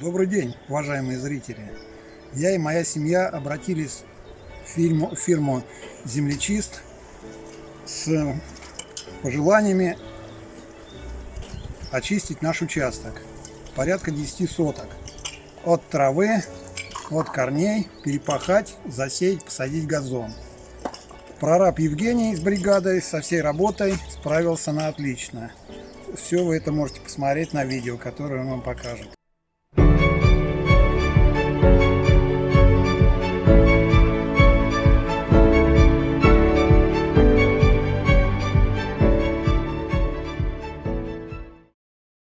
Добрый день, уважаемые зрители! Я и моя семья обратились в фирму, фирму «Землечист» с пожеланиями очистить наш участок. Порядка 10 соток. От травы, от корней, перепахать, засеять, посадить газон. Прораб Евгений с бригадой со всей работой справился на отлично. Все вы это можете посмотреть на видео, которое он вам покажет.